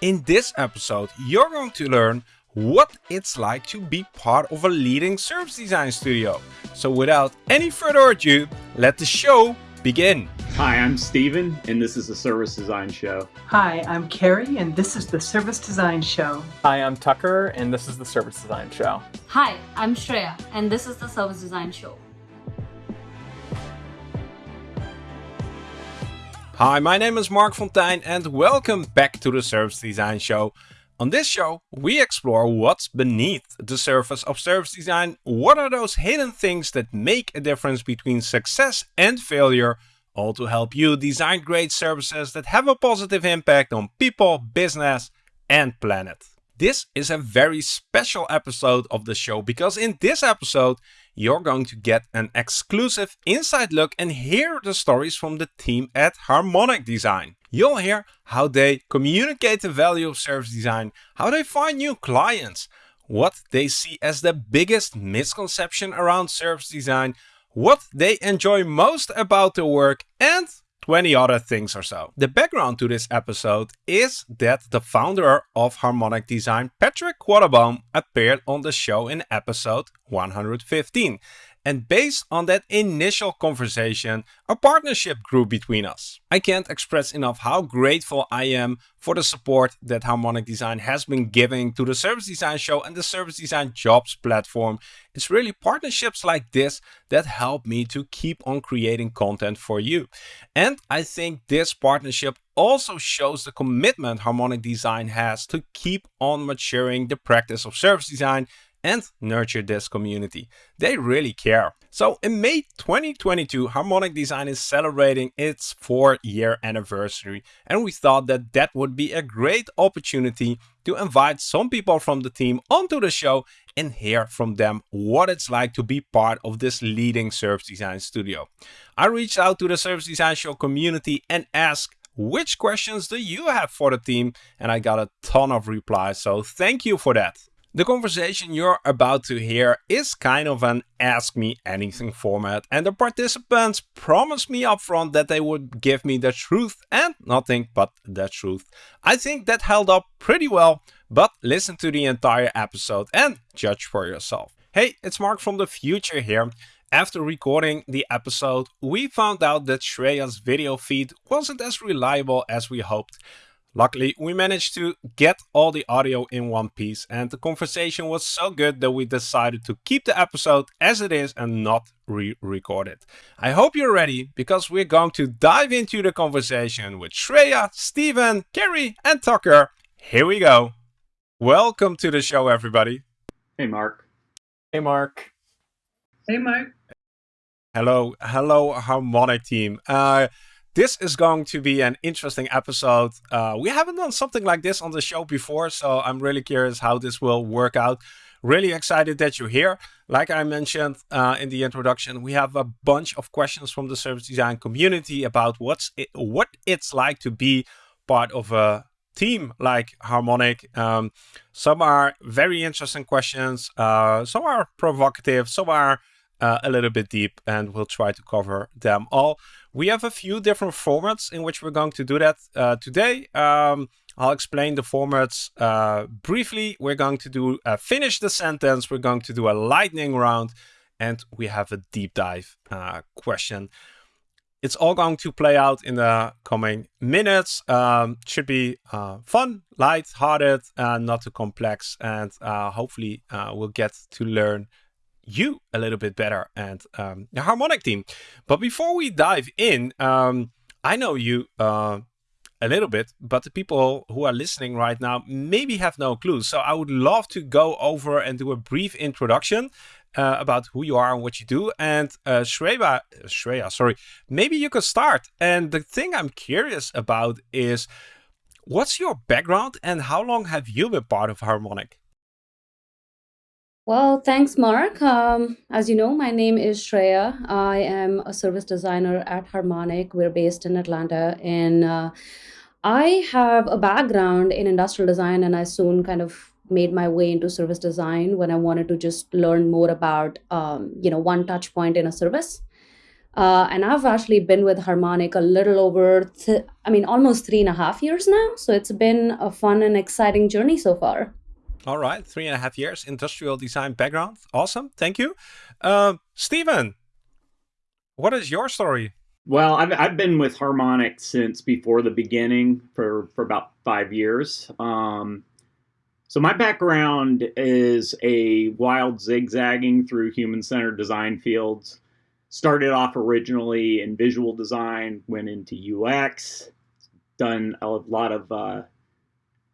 In this episode, you're going to learn what it's like to be part of a leading service design studio. So without any further ado, let the show begin. Hi, I'm Steven, and this is the Service Design Show. Hi, I'm Carrie, and this is the Service Design Show. Hi, I'm Tucker, and this is the Service Design Show. Hi, I'm Shreya, and this is the Service Design Show. Hi, my name is Marc Fonteijn and welcome back to the Service Design Show. On this show, we explore what's beneath the surface of service design. What are those hidden things that make a difference between success and failure? All to help you design great services that have a positive impact on people, business, and planet. This is a very special episode of the show because in this episode, you're going to get an exclusive inside look and hear the stories from the team at Harmonic Design. You'll hear how they communicate the value of service design, how they find new clients, what they see as the biggest misconception around service design, what they enjoy most about the work, and 20 other things or so. The background to this episode is that the founder of Harmonic Design, Patrick Quattlebaum, appeared on the show in episode 115. And based on that initial conversation, a partnership grew between us. I can't express enough how grateful I am for the support that Harmonic Design has been giving to the Service Design Show and the Service Design Jobs platform. It's really partnerships like this that help me to keep on creating content for you. And I think this partnership also shows the commitment Harmonic Design has to keep on maturing the practice of service design and nurture this community. They really care. So in May 2022, Harmonic Design is celebrating its four year anniversary and we thought that that would be a great opportunity to invite some people from the team onto the show and hear from them what it's like to be part of this leading service design studio. I reached out to the Service Design Show community and asked which questions do you have for the team and I got a ton of replies so thank you for that. The conversation you're about to hear is kind of an ask me anything format and the participants promised me upfront that they would give me the truth and nothing but the truth. I think that held up pretty well, but listen to the entire episode and judge for yourself. Hey, it's Mark from the future here. After recording the episode, we found out that Shreya's video feed wasn't as reliable as we hoped. Luckily, we managed to get all the audio in one piece and the conversation was so good that we decided to keep the episode as it is and not re-record it. I hope you're ready because we're going to dive into the conversation with Shreya, Steven, Kerry and Tucker. Here we go. Welcome to the show, everybody. Hey, Mark. Hey, Mark. Hey, Mark. Hello, hello, Harmonic team. Uh, this is going to be an interesting episode. Uh, we haven't done something like this on the show before, so I'm really curious how this will work out. Really excited that you're here. Like I mentioned uh, in the introduction, we have a bunch of questions from the service design community about what's it, what it's like to be part of a team like Harmonic. Um, some are very interesting questions. Uh, some are provocative. Some are uh, a little bit deep and we'll try to cover them all. We have a few different formats in which we're going to do that uh, today. Um, I'll explain the formats uh, briefly. We're going to do uh, finish the sentence. We're going to do a lightning round and we have a deep dive uh, question. It's all going to play out in the coming minutes. Um, should be uh, fun, light-hearted, not too complex, and hopefully we'll get to learn you a little bit better and um, the harmonic team. But before we dive in, um, I know you uh, a little bit, but the people who are listening right now maybe have no clue. So I would love to go over and do a brief introduction uh, about who you are and what you do. And uh, Shreya, Shreya, sorry, maybe you could start. And the thing I'm curious about is, what's your background and how long have you been part of Harmonic? Well, thanks, Mark. Um, as you know, my name is Shreya. I am a service designer at Harmonic. We're based in Atlanta, and uh, I have a background in industrial design, and I soon kind of made my way into service design when I wanted to just learn more about, um, you know, one touch point in a service. Uh, and I've actually been with Harmonic a little over, I mean, almost three and a half years now. So it's been a fun and exciting journey so far. All right, three and a half years, industrial design background. Awesome, thank you. Uh, Stephen, what is your story? Well, I've, I've been with Harmonic since before the beginning for, for about five years. Um, so my background is a wild zigzagging through human-centered design fields. Started off originally in visual design, went into UX, done a lot of uh,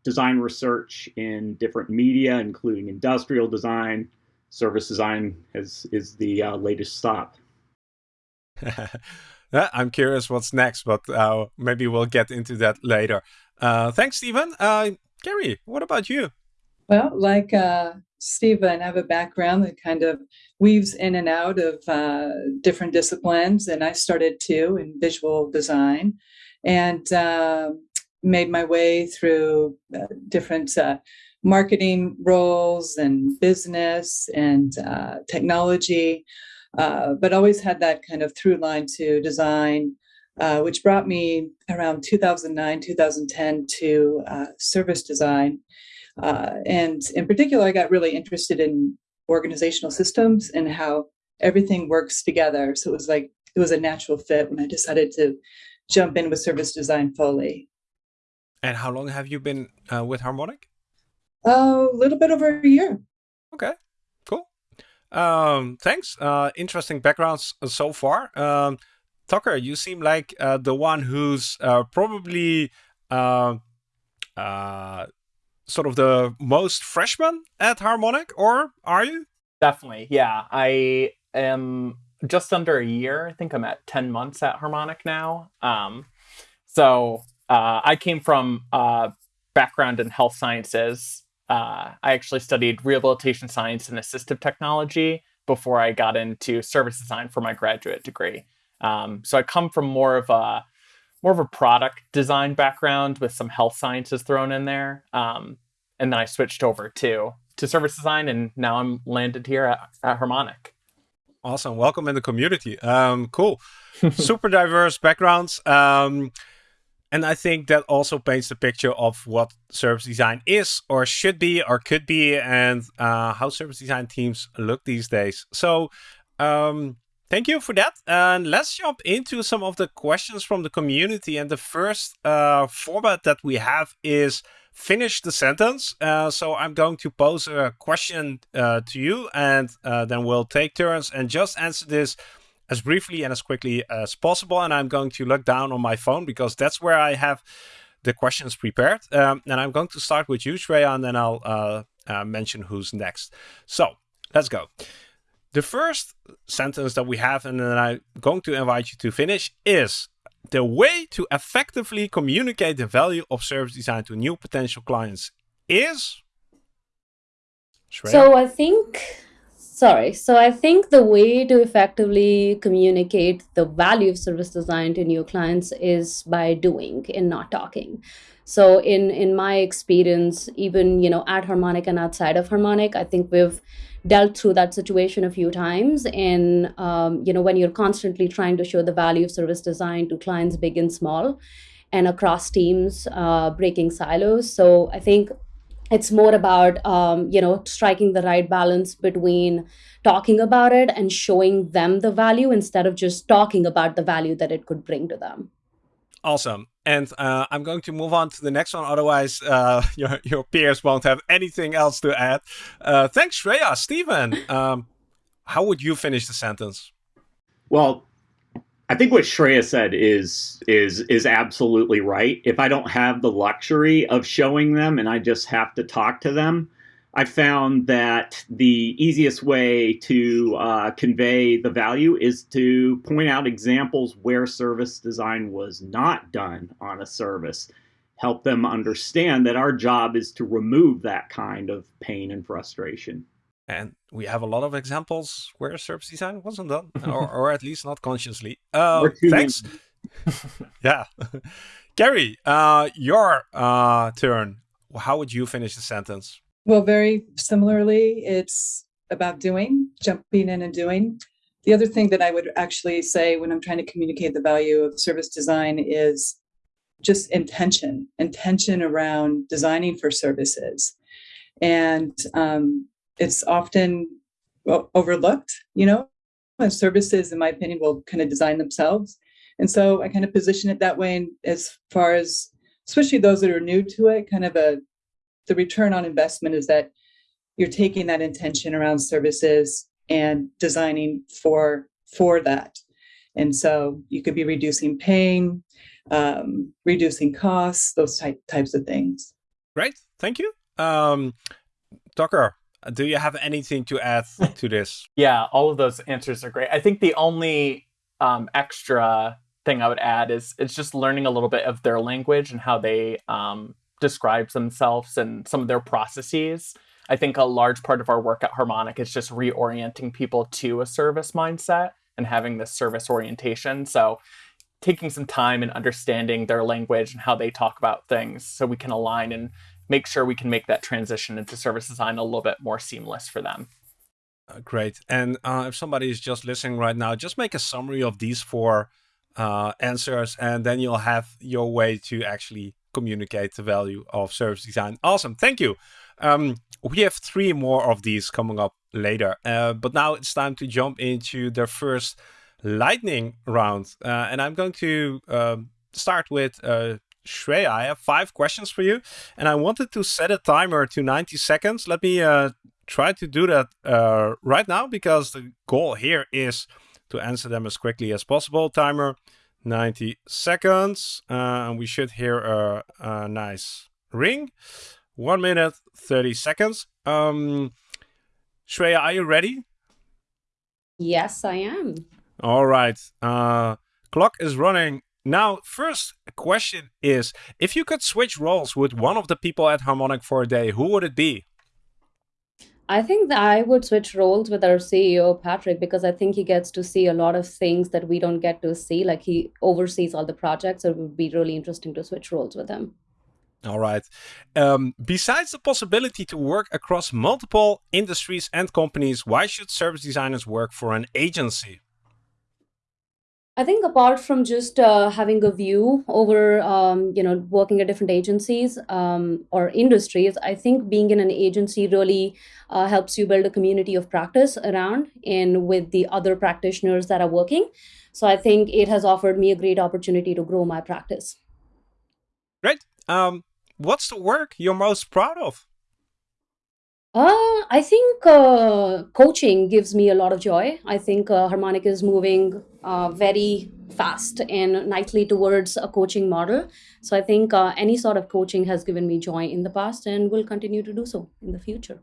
design research in different media, including industrial design. Service design is is the uh, latest stop. I'm curious what's next, but uh, maybe we'll get into that later. Uh, thanks, Stephen. Uh, Gary, what about you? Well, like uh, Stephen, I have a background that kind of weaves in and out of uh, different disciplines, and I started too in visual design, and uh, made my way through uh, different uh, marketing roles and business and uh, technology, uh, but always had that kind of through line to design. Uh, which brought me around 2009, 2010 to service design, and in particular, I got really interested in organizational systems and how everything works together. So it was like it was a natural fit when I decided to jump in with service design fully. And how long have you been uh, with Harmonic? A little bit over a year. Okay, cool. Um, thanks. Uh, interesting backgrounds so far. Um, Tucker, you seem like uh, the one who's uh, probably uh, uh, sort of the most freshman at Harmonic, or are you? Definitely, yeah. I am just under a year. I think I'm at 10 months at Harmonic now. Um, so uh, I came from a background in health sciences. Uh, I actually studied rehabilitation science and assistive technology before I got into service design for my graduate degree. Um, so I come from more of a more of a product design background with some health sciences thrown in there. Um, and then I switched over to to service design, and now I'm landed here at, at Harmonic. Awesome, welcome in the community. Um, cool, super diverse backgrounds. And I think that also paints the picture of what service design is, or should be, or could be, and uh, how service design teams look these days. So, um, Thank you for that. And let's jump into some of the questions from the community. And the first uh, format that we have is finish the sentence. Uh, so I'm going to pose a question uh, to you, and uh, then we'll take turns and just answer this as briefly and as quickly as possible. And I'm going to look down on my phone because that's where I have the questions prepared. Um, and I'm going to start with you, Shreya, and then I'll uh, uh, mention who's next. So let's go. The first sentence that we have, and then I'm going to invite you to finish, is the way to effectively communicate the value of service design to new potential clients is. Shreya? So I think, sorry, so I think the way to effectively communicate the value of service design to new clients is by doing and not talking. So in in my experience, even you know at Harmonic and outside of Harmonic, I think we've dealt through that situation a few times. And um, you know when you're constantly trying to show the value of service design to clients big and small and across teams uh, breaking silos. So i think it's more about um, you know striking the right balance between talking about it and showing them the value instead of just talking about the value that it could bring to them Awesome. And uh, I'm going to move on to the next one. Otherwise, uh, your, your peers won't have anything else to add. Uh, thanks, Shreya. Stephen, um, how would you finish the sentence? Well, I think what Shreya said is is is absolutely right. If I don't have the luxury of showing them and I just have to talk to them, I found that the easiest way to uh, convey the value is to point out examples where service design was not done on a service. Help them understand that our job is to remove that kind of pain and frustration. And we have a lot of examples where service design wasn't done, or, or at least not consciously. Uh, thanks. yeah. Gary, uh, your uh, turn. How would you finish the sentence? Well, very similarly, it's about doing, jumping in and doing. the other thing that I would actually say when I'm trying to communicate the value of service design is just intention, intention around designing for services. And um, it's often overlooked, you know, and services, in my opinion, will kind of design themselves. And so I kind of position it that way And as far as, especially those that are new to it, kind of a, the return on investment is that you're taking that intention around services and designing for for that. And so you could be reducing pain, um, reducing costs, those type, types of things. Great, thank you. Um, Tucker, do you have anything to add to this? yeah, all of those answers are great. I think the only um, extra thing I would add is it's just learning a little bit of their language and how they um, describe themselves and some of their processes. I think a large part of our work at Harmonic is just reorienting people to a service mindset and having this service orientation. So taking some time and understanding their language and how they talk about things so we can align and make sure we can make that transition into service design a little bit more seamless for them. Uh, great. And uh, if somebody is just listening right now, just make a summary of these four uh, answers, and then you'll have your way to actually communicate the value of service design. Awesome. Thank you. Um, we have three more of these coming up later, uh, but now it's time to jump into the first lightning round. Uh, and I'm going to um, start with uh, Shreya. I have five questions for you, and I wanted to set a timer to 90 seconds. Let me uh, try to do that uh, right now because the goal here is to answer them as quickly as possible. Timer 90 seconds, uh, and we should hear a, a nice ring. One minute, 30 seconds. Um, Shreya, are you ready? Yes, I am. All right. Uh, clock is running. Now, first question is, if you could switch roles with one of the people at Harmonic for a day, who would it be? I think that I would switch roles with our CEO, Patrick, because I think he gets to see a lot of things that we don't get to see. Like he oversees all the projects, so it would be really interesting to switch roles with him. All right. Um, besides the possibility to work across multiple industries and companies, why should service designers work for an agency? I think apart from just uh, having a view over, um, you know, working at different agencies um, or industries, I think being in an agency really uh, helps you build a community of practice around and with the other practitioners that are working. So I think it has offered me a great opportunity to grow my practice. Great. Um, what's the work you're most proud of? Uh, I think uh, coaching gives me a lot of joy. I think uh, Harmonic is moving uh, very fast and nightly towards a coaching model. So I think uh, any sort of coaching has given me joy in the past and will continue to do so in the future.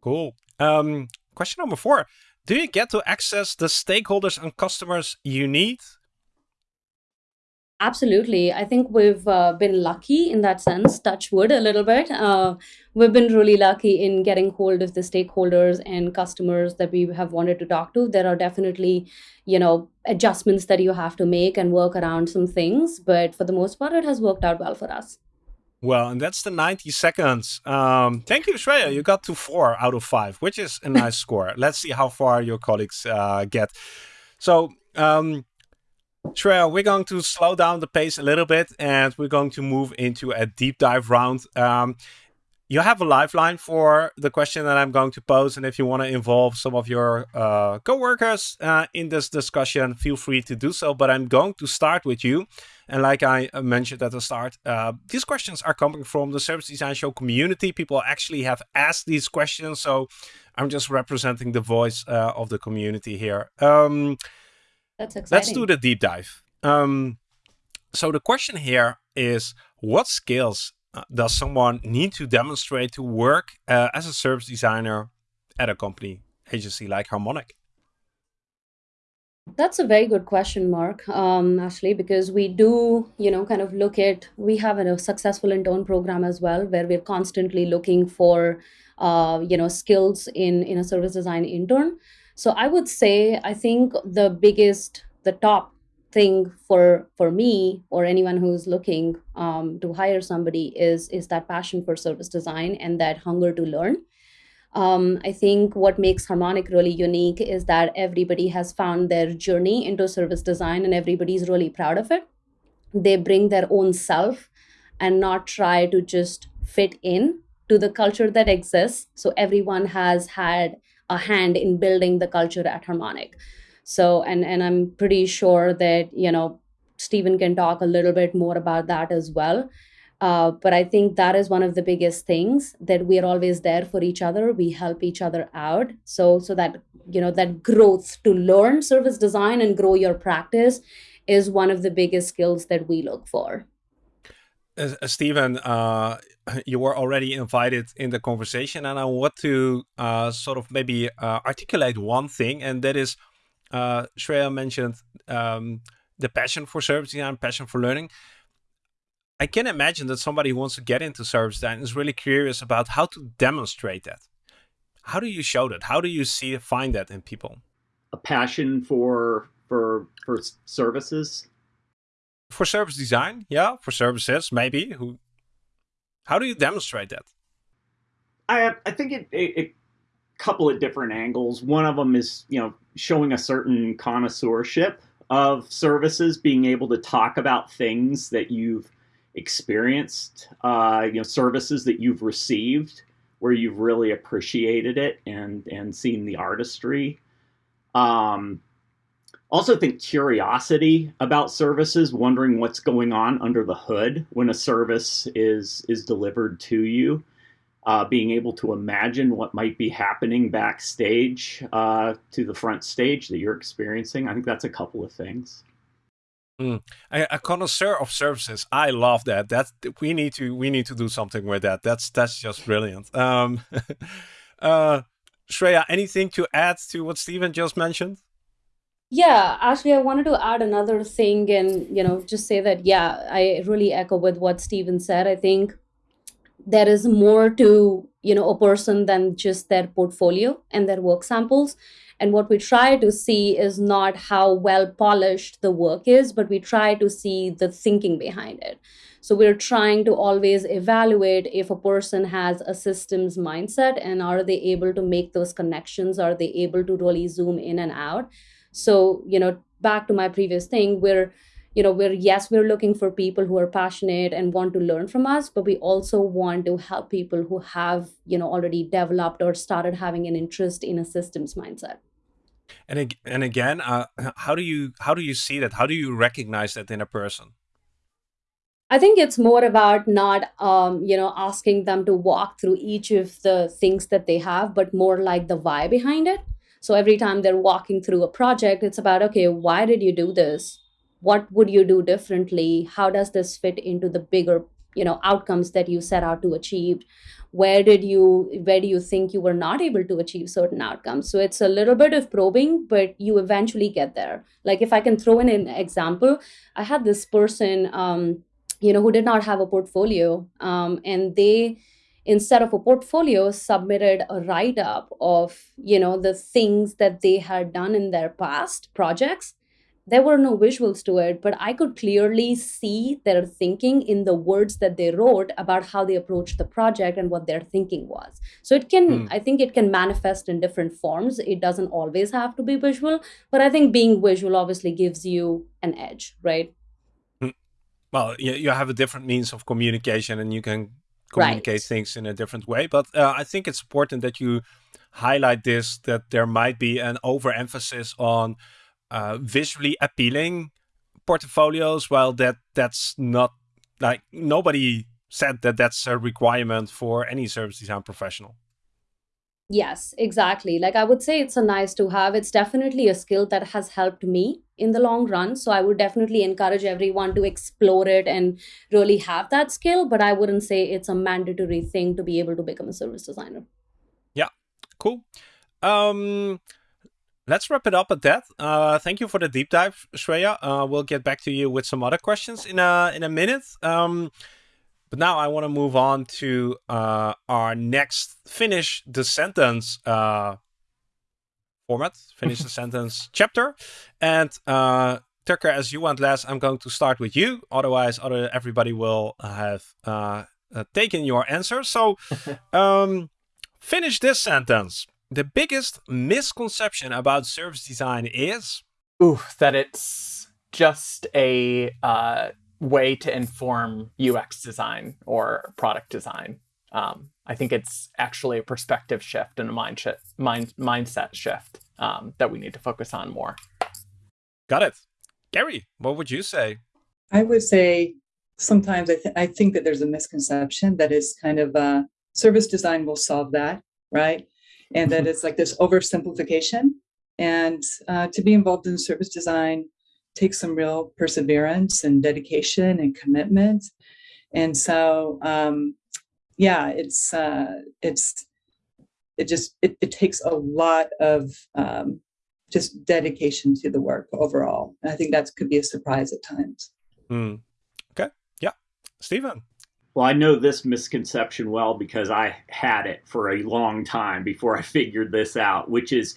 Cool. Um, question number four. Do you get to access the stakeholders and customers you need Absolutely. I think we've uh, been lucky in that sense, touch wood a little bit. Uh, we've been really lucky in getting hold of the stakeholders and customers that we have wanted to talk to. There are definitely, you know, adjustments that you have to make and work around some things, but for the most part, it has worked out well for us. Well, and that's the 90 seconds. Um, thank you, Shreya. You got to four out of five, which is a nice score. Let's see how far your colleagues uh, get. So, um, Shreya, we're going to slow down the pace a little bit and we're going to move into a deep dive round. Um, you have a lifeline for the question that I'm going to pose. And if you want to involve some of your uh, co-workers uh, in this discussion, feel free to do so. But I'm going to start with you. And like I uh, mentioned at the start, uh, these questions are coming from the Service Design Show community. People actually have asked these questions. So I'm just representing the voice uh, of the community here. Um, that's exciting. Let's do the deep dive. Um, so the question here is, what skills uh, does someone need to demonstrate to work uh, as a service designer at a company agency like Harmonic? That's a very good question, Mark, um, actually, because we do, you know, kind of look at, we have a successful intern program as well, where we're constantly looking for, uh, you know, skills in, in a service design intern. So I would say I think the biggest, the top thing for for me or anyone who's looking um, to hire somebody is is that passion for service design and that hunger to learn. Um, I think what makes Harmonic really unique is that everybody has found their journey into service design and everybody's really proud of it. They bring their own self and not try to just fit in to the culture that exists. So everyone has had a hand in building the culture at Harmonic. So and and I'm pretty sure that you know Stephen can talk a little bit more about that as well. Uh, but I think that is one of the biggest things that we are always there for each other. We help each other out. So so that you know that growth to learn service design and grow your practice is one of the biggest skills that we look for. Uh, Stephen, uh, you were already invited in the conversation, and I want to uh, sort of maybe uh, articulate one thing, and that is uh, Shreya mentioned um, the passion for service design, passion for learning. I can imagine that somebody who wants to get into service design is really curious about how to demonstrate that. How do you show that? How do you see find that in people? A passion for for for services. For service design, yeah, for services, maybe. Who? How do you demonstrate that? I I think it, it couple of different angles. One of them is you know showing a certain connoisseurship of services, being able to talk about things that you've experienced, uh, you know, services that you've received where you've really appreciated it and and seen the artistry. Um, also think curiosity about services, wondering what's going on under the hood when a service is is delivered to you. Uh, being able to imagine what might be happening backstage uh, to the front stage that you're experiencing. I think that's a couple of things. Mm. A, a, connoisseur of services. I love that. That we need to we need to do something with that. That's that's just brilliant. Um, uh, Shreya, anything to add to what Stephen just mentioned? Yeah, actually, I wanted to add another thing, and you know, just say that yeah, I really echo with what Stephen said. I think there is more to you know a person than just their portfolio and their work samples and what we try to see is not how well polished the work is, but we try to see the thinking behind it. So we're trying to always evaluate if a person has a systems mindset and are they able to make those connections? Are they able to really zoom in and out? So, you know, back to my previous thing, we're you know we're yes we're looking for people who are passionate and want to learn from us but we also want to help people who have you know already developed or started having an interest in a systems mindset. And and again uh, how do you how do you see that? How do you recognize that in a person? I think it's more about not, um, you know, asking them to walk through each of the things that they have, but more like the why behind it. So every time they're walking through a project, it's about, okay, why did you do this? what would you do differently? How does this fit into the bigger you know outcomes that you set out to achieve? Where did you where do you think you were not able to achieve certain outcomes? So it's a little bit of probing but you eventually get there. Like if i can throw in an example i had this person um, you know who did not have a portfolio um, and they instead of a portfolio submitted a write up of you know the things that they had done in their past projects there were no visuals to it, but I could clearly see their thinking in the words that they wrote about how they approached the project and what their thinking was. So it can, mm. I think it can manifest in different forms. It doesn't always have to be visual, but I think being visual obviously gives you an edge, right? Hmm. Well, you have a different means of communication and you can communicate right. things in a different way. But uh, I think it's important that you highlight this that there might be an overemphasis on uh, visually appealing portfolios, while that that's not like nobody said that that's a requirement for any service design professional. Yes, exactly. Like I would say it's a nice to have. It's definitely a skill that has helped me in the long run. So I would definitely encourage everyone to explore it and really have that skill. But I wouldn't say it's a mandatory thing to be able to become a service designer. Yeah, cool. Um, let's wrap it up at that. Uh, thank you for the deep dive, Shreya. Uh, we'll get back to you with some other questions in a in a minute. Um, but now I want to move on to uh, our next finish the sentence uh, format, finish the sentence chapter, and uh, Tucker, as you went last, I'm going to start with you. Otherwise, other everybody will have uh, uh, taken your answer. So. Um, Finish this sentence. The biggest misconception about service design is? Ooh, that it's just a uh, way to inform UX design or product design. Um, I think it's actually a perspective shift and a mind sh- mind, mindset shift um, that we need to focus on more. Got it. Gary, what would you say? I would say sometimes I, th- I think that there's a misconception that is kind of uh, service design will solve that, right? And that it's like this oversimplification. And uh, to be involved in service design takes some real perseverance and dedication and commitment. And so, um, yeah, it's uh, it's it just it, it takes a lot of um, just dedication to the work overall. And I think that could be a surprise at times. Mm. Okay. Yeah. Stephen. Well, I know this misconception well because I had it for a long time before I figured this out, which is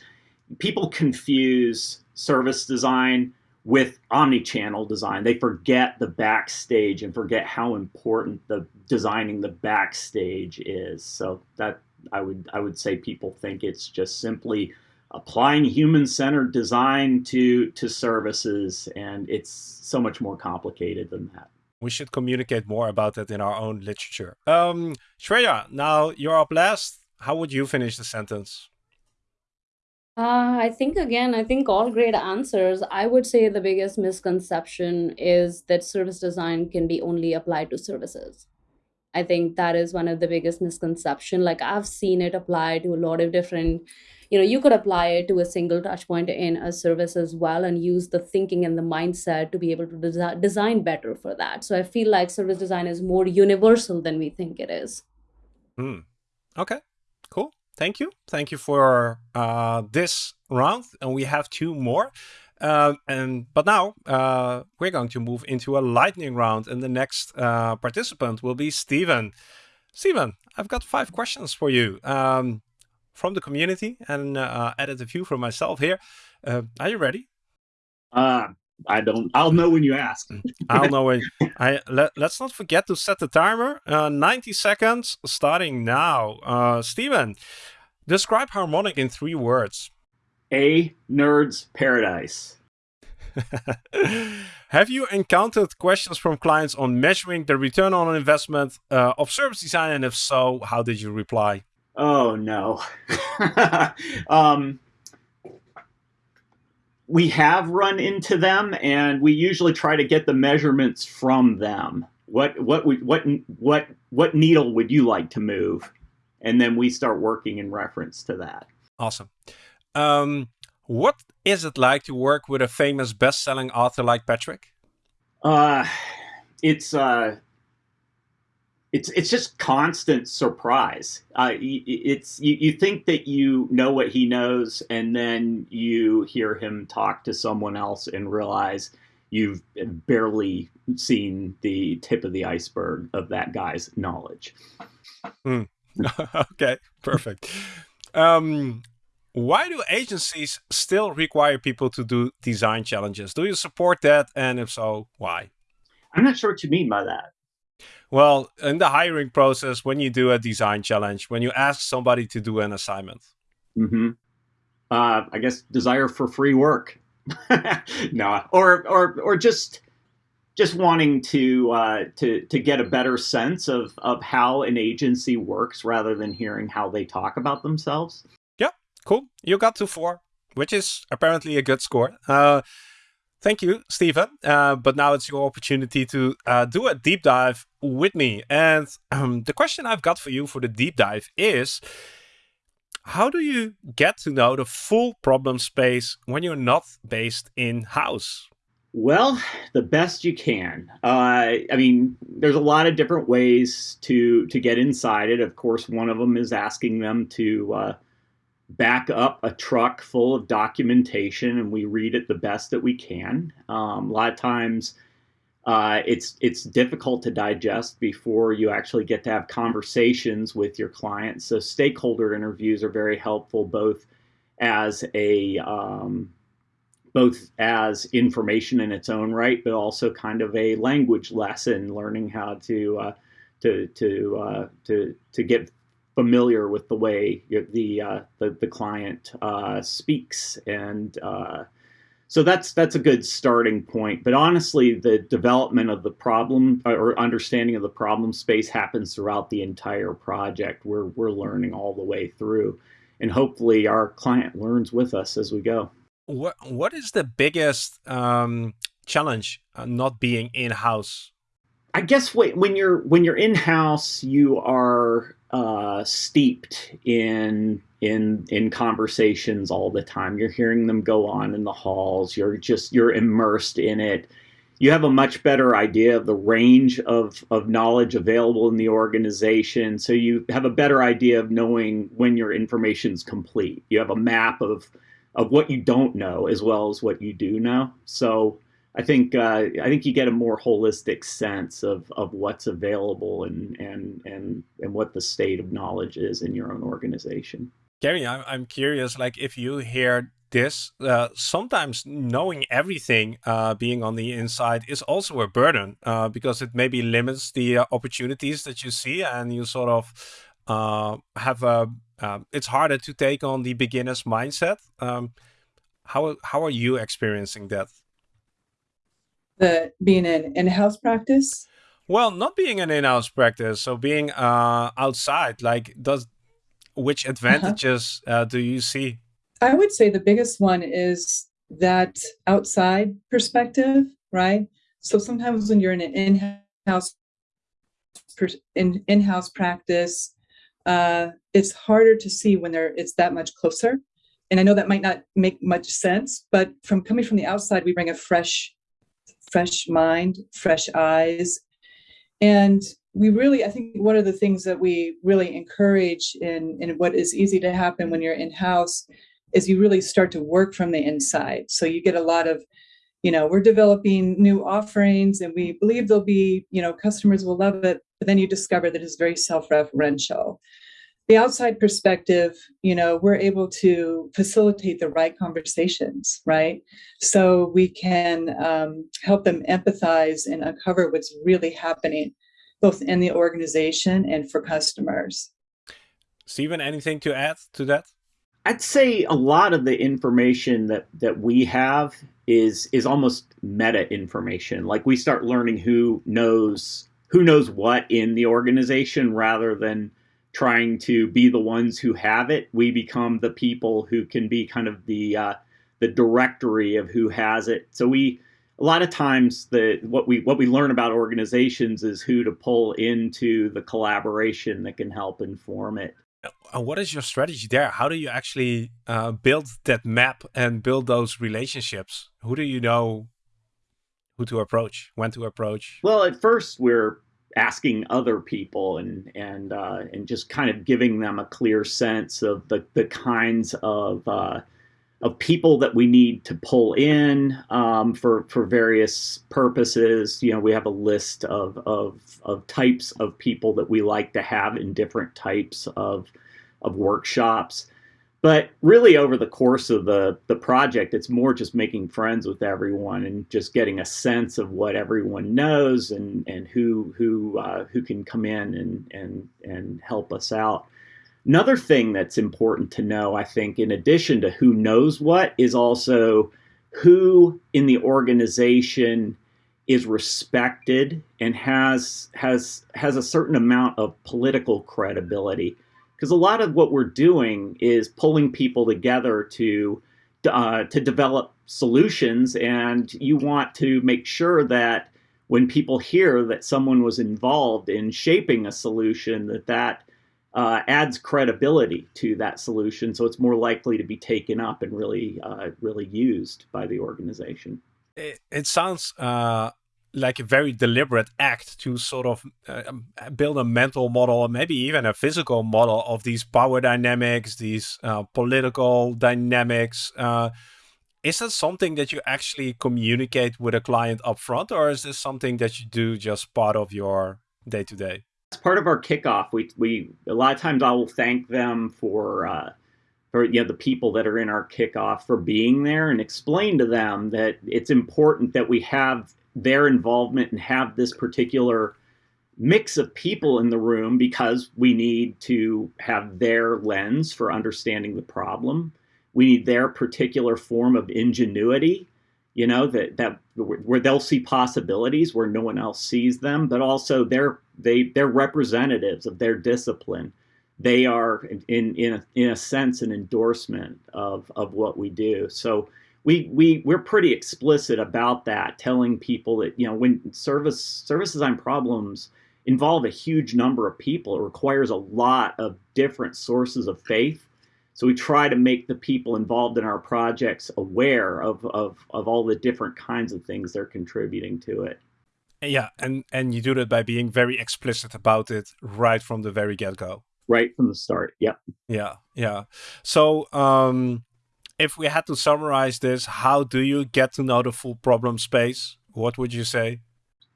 people confuse service design with omni-channel design. They forget the backstage and forget how important the designing the backstage is. So that I would I would say people think it's just simply applying human-centered design to to services and it's so much more complicated than that we should communicate more about that in our own literature um shreya now you're up last how would you finish the sentence uh, I think again, I think all great answers. I would say the biggest misconception is that service design can be only applied to services. I think that is one of the biggest misconception. Like I've seen it applied to a lot of different you know you could apply it to a single touch point in a service as well and use the thinking and the mindset to be able to desi- design better for that so i feel like service design is more universal than we think it is hmm. okay cool thank you thank you for uh, this round and we have two more um, and but now uh, we're going to move into a lightning round and the next uh, participant will be Stephen. Stephen, I've got five questions for you. Um, from the community and uh, added a few for myself here. Uh, are you ready? Uh, I don't. I'll know when you ask. I'll know when. I let, Let's not forget to set the timer. Uh, 90 seconds starting now. Uh, Stephen, describe Harmonic in three words. A nerd's paradise. Have you encountered questions from clients on measuring the return on investment uh, of service design? And if so, how did you reply? Oh no. um, we have run into them, and we usually try to get the measurements from them. What what what what what needle would you like to move? And then we start working in reference to that. Awesome. Um, what is it like to work with a famous best-selling author like Patrick? Uh, it's uh, it's it's just constant surprise. Uh, it's you, you think that you know what he knows, and then you hear him talk to someone else and realize you've barely seen the tip of the iceberg of that guy's knowledge. Mm. okay, perfect. Um, why do agencies still require people to do design challenges? Do you support that? And if so, why? I'm not sure what you mean by that. Well, in the hiring process, when you do a design challenge, when you ask somebody to do an assignment. Mm-hmm. Uh, I guess desire for free work. no, or or or just just wanting to uh, to to get a better sense of of how an agency works rather than hearing how they talk about themselves. Yeah, cool. You got to four, which is apparently a good score. Uh, Thank you, Stephen. Uh, but now it's your opportunity to uh, do a deep dive with me. And um, the question I've got for you for the deep dive is how do you get to know the full problem space when you're not based in house? Well, the best you can. Uh, I mean, there's a lot of different ways to to get inside it. Of course, one of them is asking them to uh, back up a truck full of documentation and we read it the best that we can. Um, a lot of times uh, it's it's difficult to digest before you actually get to have conversations with your clients. So stakeholder interviews are very helpful both as a um, both as information in its own right, but also kind of a language lesson, learning how to uh, to to uh, to to get familiar with the way the uh, the, the client uh, speaks, and uh, so that's that's a good starting point. But honestly, the development of the problem uh, or understanding of the problem space happens throughout the entire project. We're we're learning all the way through, and hopefully, our client learns with us as we go. What what is the biggest um, challenge uh, not being in house? I guess when you're when you're in house, you are uh, steeped in in in conversations all the time. You're hearing them go on in the halls. You're just you're immersed in it. You have a much better idea of the range of of knowledge available in the organization. So you have a better idea of knowing when your information's complete. You have a map of of what you don't know as well as what you do know. So I think uh, I think you get a more holistic sense of, of what's available and, and and and what the state of knowledge is in your own organization. Gary, I'm I'm curious. Like, if you hear this, uh, sometimes knowing everything, uh, being on the inside, is also a burden uh, because it maybe limits the uh, opportunities that you see, and you sort of uh, have a. Um, it's harder to take on the beginner's mindset. Um, how how are you experiencing that? the being an in-house practice? Well, not being an in-house practice, so being uh, outside. Like, does which uh-huh. advantages uh -huh. uh, do you see? I would say the biggest one is that outside perspective, right? So sometimes when you're in an in-house in in-house practice, uh, it's harder to see when there it's that much closer. And I know that might not make much sense, but from coming from the outside, we bring a fresh fresh mind, fresh eyes. And we really, I think one of the things that we really encourage in, in what is easy to happen when you're in house is you really start to work from the inside. So you get a lot of, you know, we're developing new offerings and we believe there'll be, you know, customers will love it. But then you discover that it's very self referential the outside perspective, you know, we're able to facilitate the right conversations, right? So we can um, help them empathize and uncover what's really happening, both in the organization and for customers. Stephen, anything to add to that? I'd say a lot of the information that that we have is is almost meta information. Like we start learning who knows who knows what in the organization rather than trying to be the ones who have it. We become the people who can be kind of the uh, the directory of who has it. So we a lot of times the what we what we learn about organizations is who to pull into the collaboration that can help inform it. Uh, what is your strategy there? How do you actually uh, build that map and build those relationships? Who do you know who to approach, when to approach? Well, at first we're asking other people and and uh, and just kind of giving them a clear sense of the the kinds of uh, of people that we need to pull in um, for for various purposes. You know, we have a list of of of types of people that we like to have in different types of of workshops. But really, over the course of the the project, it's more just making friends with everyone and just getting a sense of what everyone knows and and who who uh, who can come in and and and help us out. Another thing that's important to know, I think, in addition to who knows what, is also who in the organization is respected and has has has a certain amount of political credibility. Because a lot of what we're doing is pulling people together to uh, to develop solutions, and you want to make sure that when people hear that someone was involved in shaping a solution, that that uh, adds credibility to that solution, so it's more likely to be taken up and really uh, really used by the organization. It, it sounds uh, like a very deliberate act to sort of uh, build a mental model, or maybe even a physical model of these power dynamics, these uh, political dynamics. Uh, is that something that you actually communicate with a client upfront, or is this something that you do just part of your day to day? As part of our kickoff, we we a lot of times I will thank them for uh, for you know the people that are in our kickoff for being there and explain to them that it's important that we have their involvement and have this particular mix of people in the room because we need to have their lens for understanding the problem. We need their particular form of ingenuity, you know, that that where they'll see possibilities where no one else sees them, but also they're they they're representatives of their discipline. They are in in a, in a sense an endorsement of of what we do. So we we we're pretty explicit about that, telling people that you know when service service design problems involve a huge number of people. It requires a lot of different sources of faith. So we try to make the people involved in our projects aware of, of, of all the different kinds of things they're contributing to it. Yeah, and, and you do that by being very explicit about it right from the very get-go. Right from the start, yep. Yeah, yeah. So um, if we had to summarize this, how do you get to know the full problem space? What would you say?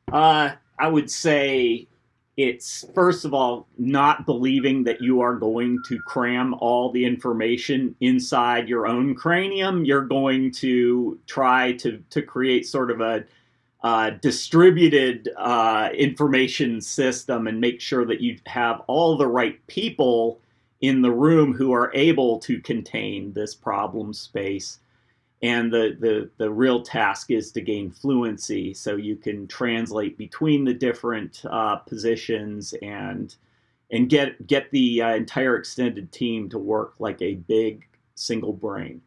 Uh, I would say it's first of all not believing that you are going to cram all the information inside your own cranium. You're going to try to to create sort of a uh, distributed uh, information system and make sure that you have all the right people in the room who are able to contain this problem space and the, the, the real task is to gain fluency so you can translate between the different uh, positions and and get get the uh, entire extended team to work like a big single brain.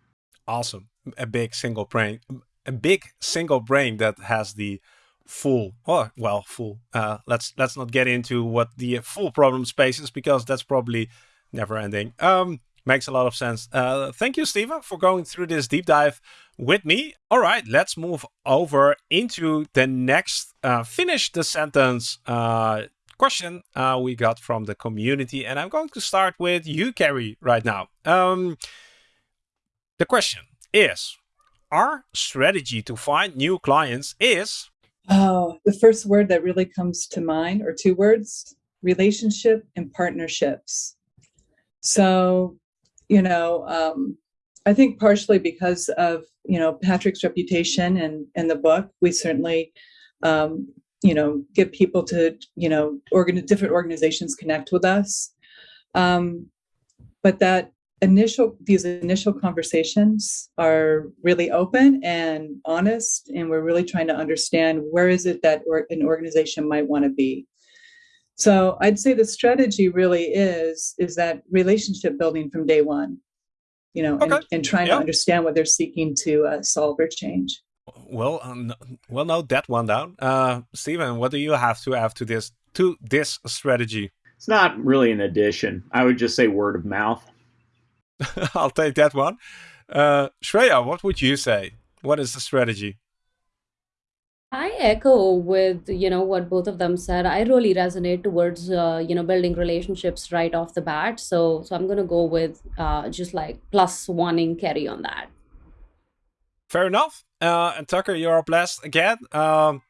Awesome. A big single brain a big single brain that has the full oh well full uh, let's let's not get into what the full problem space is because that's probably never ending. Um Makes a lot of sense. Uh, thank you, Steven, for going through this deep dive with me. All right, let's move over into the next uh, finish the sentence uh, question uh, we got from the community. And I'm going to start with you, Carrie, right now. Um, the question is, our strategy to find new clients is? Oh, the first word that really comes to mind, or two words, relationship and partnerships. So you know, um, I think partially because of you know Patrick's reputation and and the book, we certainly um, you know get people to you know organ different organizations connect with us, um, but that initial these initial conversations are really open and honest and we're really trying to understand where is it that or, an organization might want to be so I'd say the strategy really is is that relationship building from day one, you know, okay. and, and, trying to understand what they're seeking to uh, solve or change. Well, um, well, note that one down. Uh, Steven, what do you have to add to this to this strategy? It's not really an addition. I would just say word of mouth. I'll take that one. Uh, Shreya, what would you say? What is the strategy? I echo with you know what both of them said. I really resonate towards uh, you know building relationships right off the bat. So so I'm gonna go with uh, just like plus one in Carrie on that. Fair enough. Uh, and Tucker, you're up last again. Um,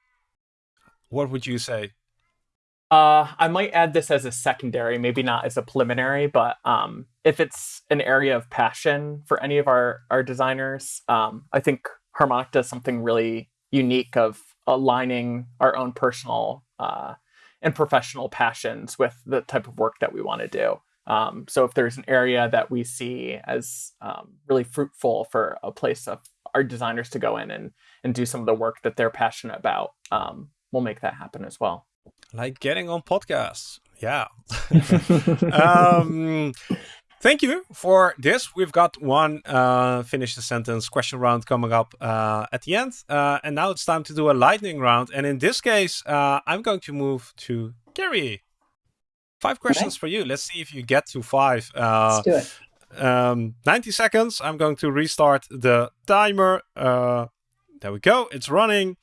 what would you say? Uh, I might add this as a secondary, maybe not as a preliminary, but um, if it's an area of passion for any of our our designers, um, I think Harmonic does something really unique of aligning our own personal uh, and professional passions with the type of work that we want to do. Um, so if there's an area that we see as um, really fruitful for a place of our designers to go in and and do some of the work that they're passionate about, um, we'll make that happen as well. Like getting on podcasts, yeah. Thank you for this. We've got one uh, finish the sentence question round coming up uh, at the end. Uh, and now it's time to do a lightning round. And in this case, uh, I'm going to move to Carrie. Five questions okay. for you. Let's see if you get to five. Uh, Let's do it. Um, 90 seconds. I'm going to restart the timer. Uh, there we go. It's running.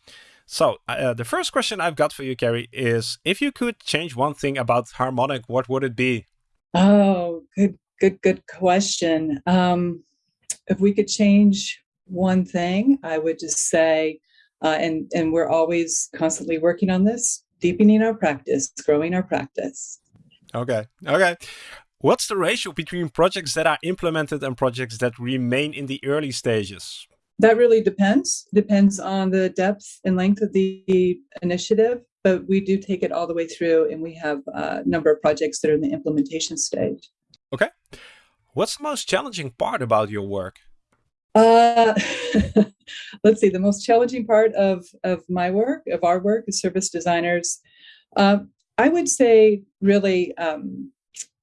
So the first question I've got for you, Carrie, is if you could change one thing about Harmonic, what would it be? Oh, good Good, good question. Um, if we could change one thing, I would just say, uh, and and we're always constantly working on this, deepening our practice, growing our practice. Okay. Okay. What's the ratio between projects that are implemented and projects that remain in the early stages? That really depends. Depends on the depth and length of the initiative. but we do take it all the way through, and we have a number of projects that are in the implementation stage. Okay. What's the most challenging part about your work? Uh, let's see. The most challenging part of of my work, of our work as service designers, uh, I would say, really, um,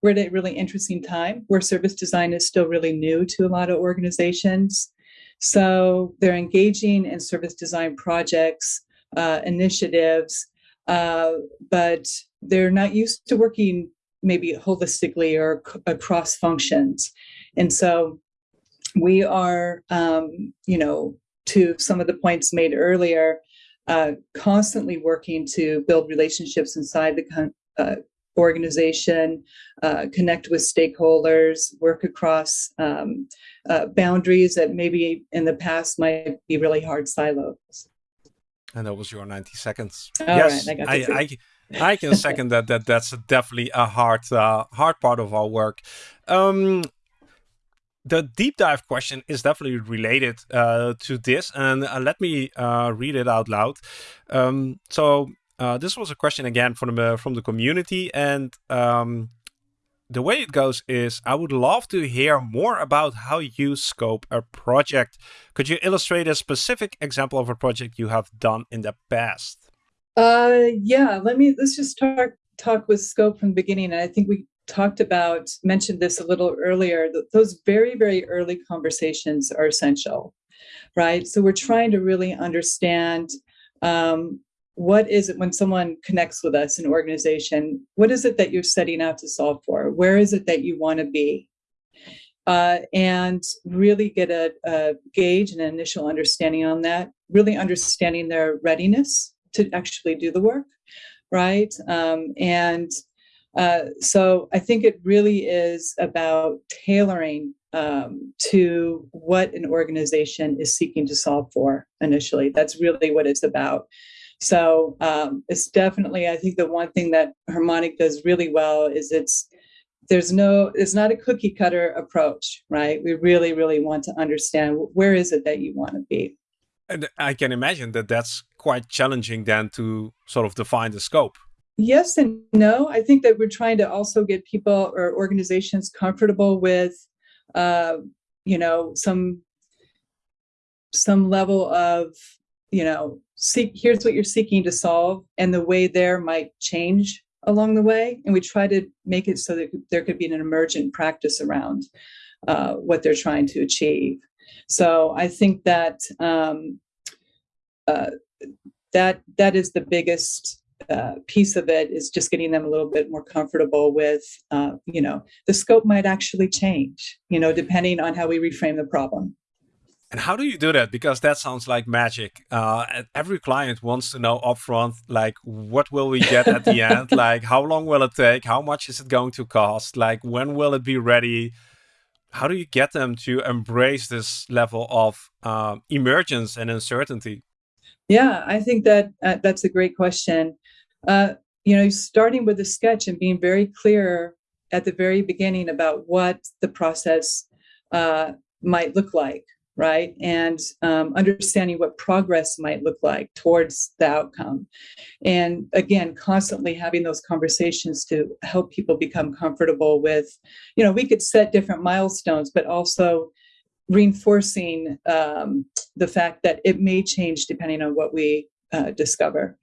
we're at a really interesting time where service design is still really new to a lot of organizations. So they're engaging in service design projects, uh, initiatives, uh, but they're not used to working maybe holistically or across functions. And so we are, um, you know, to some of the points made earlier, uh, constantly working to build relationships inside the uh, organization, uh, connect with stakeholders, work across um, uh, boundaries that maybe in the past might be really hard silos. And that was your 90 seconds. All yes, right, I got I. I, can second that. That that's definitely a hard, uh, hard part of our work. Um, the deep dive question is definitely related uh, to this, and uh, let me uh, read it out loud. Um, so uh, this was a question again from the from the community, and um, the way it goes is I would love to hear more about how you scope a project. Could you illustrate a specific example of a project you have done in the past? Uh, yeah, let me let's just talk talk with scope from the beginning. And I think we talked about mentioned this a little earlier. Those very very early conversations are essential, right? So we're trying to really understand um, what is it when someone connects with us, an organization. What is it that you're setting out to solve for? Where is it that you want to be? Uh, and really get a, a gauge and an initial understanding on that. Really understanding their readiness to actually do the work, right? Um, and uh, so I think it really is about tailoring um, to what an organization is seeking to solve for initially. That's really what it's about. So um, it's definitely, I think, the one thing that Harmonic does really well is it's there's no it's not a cookie cutter approach right we really really want to understand where is it that you want to be And I can imagine that that's quite challenging then to sort of define the scope. Yes and no. I think that we're trying to also get people or organizations comfortable with, uh, you know, some some level of, you know, seek. Here's what you're seeking to solve, and the way there might change along the way. And we try to make it so that there could be an emergent practice around uh, what they're trying to achieve. So I think that um, uh, that that is the biggest uh, piece of it is just getting them a little bit more comfortable with, uh, you know, the scope might actually change, you know, depending on how we reframe the problem. And how do you do that? Because that sounds like magic. Uh, every client wants to know upfront, like, what will we get at the end? Like, how long will it take? How much is it going to cost? Like, when will it be ready? How do you get them to embrace this level of um, emergence and uncertainty? Yeah, I think that uh, that's a great question. Uh, you know, starting with a sketch and being very clear at the very beginning about what the process uh, might look like, right? And um, understanding what progress might look like towards the outcome. And again, constantly having those conversations to help people become comfortable with, you know, we could set different milestones, but also reinforcing um, the fact that it may change depending on what we uh, discover.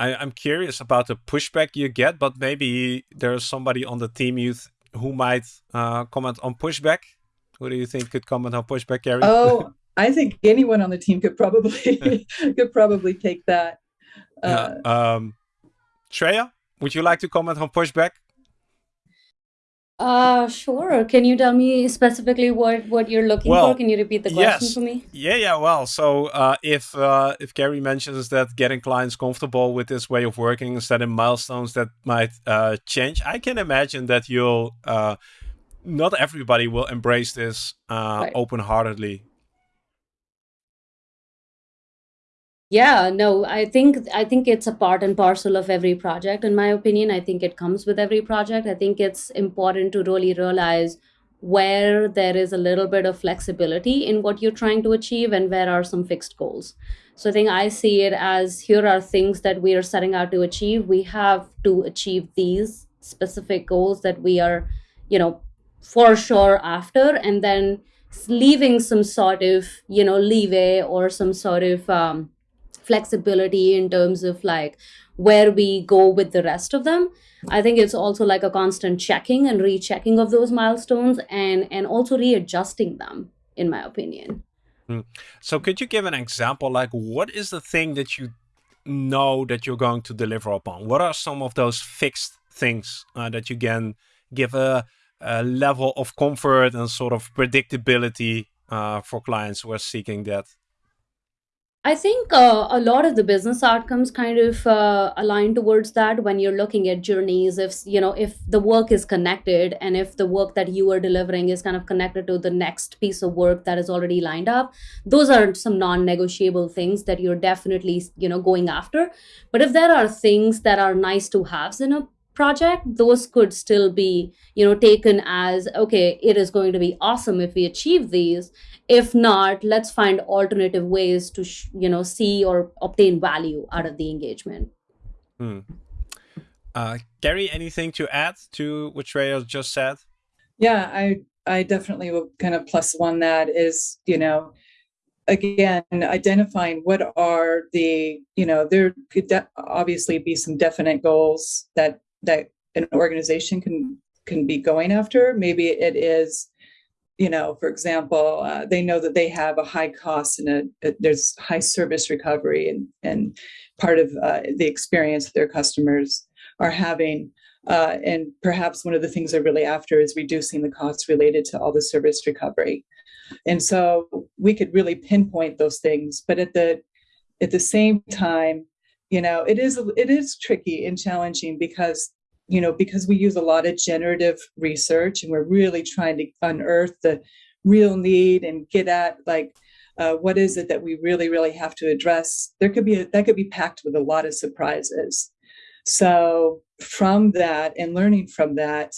I, I'm curious about the pushback you get, but maybe there's somebody on the team you th- who might uh, comment on pushback. Who do you think could comment on pushback, Carrie? Oh, I think anyone on the team could probably could probably take that. Uh, yeah. um, Shreya, would you like to comment on pushback? Uh, sure. Can you tell me specifically what what you're looking Well, for? Can you repeat the question yes. for me? Yeah, yeah. Well, so uh, if uh, if Gary mentions that getting clients comfortable with this way of working, setting milestones that might uh, change, I can imagine that you'll uh, not everybody will embrace this uh, Right. open-heartedly. Yeah, no, I think I think it's a part and parcel of every project, in my opinion. I think it comes with every project. I think it's important to really realize where there is a little bit of flexibility in what you're trying to achieve and where are some fixed goals. So I think I see it as here are things that we are setting out to achieve. We have to achieve these specific goals that we are, you know, for sure after, and then leaving some sort of, you know, leeway or some sort of um, flexibility in terms of like where we go with the rest of them. I think it's also like a constant checking and rechecking of those milestones and and also readjusting them in my opinion. Mm. so could you give an example like what is the thing that you know that you're going to deliver upon? What are some of those fixed things uh, that you can give a, a, level of comfort and sort of predictability uh, for clients who are seeking that I think uh, a lot of the business outcomes kind of uh, align towards that when you're looking at journeys. If you know if the work is connected and if the work that you are delivering is kind of connected to the next piece of work that is already lined up, those are some non-negotiable things that you're definitely you know going after. But if there are things that are nice to haves in a project those could still be you know taken as okay it is going to be awesome if we achieve these if not let's find alternative ways to you know see or obtain value out of the engagement hmm. uh, Gary, anything to add to what Shreya just said? Yeah, I I definitely will kind of plus one that is, you know, again, identifying what are the, you know, there could obviously be some definite goals that that an organization can can be going after. Maybe it is, you know, for example, uh, they know that they have a high cost and a, a there's high service recovery, and and part of uh, the experience their customers are having. Uh, and perhaps one of the things they're really after is reducing the costs related to all the service recovery. And so we could really pinpoint those things, but at the at the same time, you know it is it is tricky and challenging because you know because we use a lot of generative research and we're really trying to unearth the real need and get at like uh, what is it that we really really have to address. There could be a, that could be packed with a lot of surprises. So from that and learning from that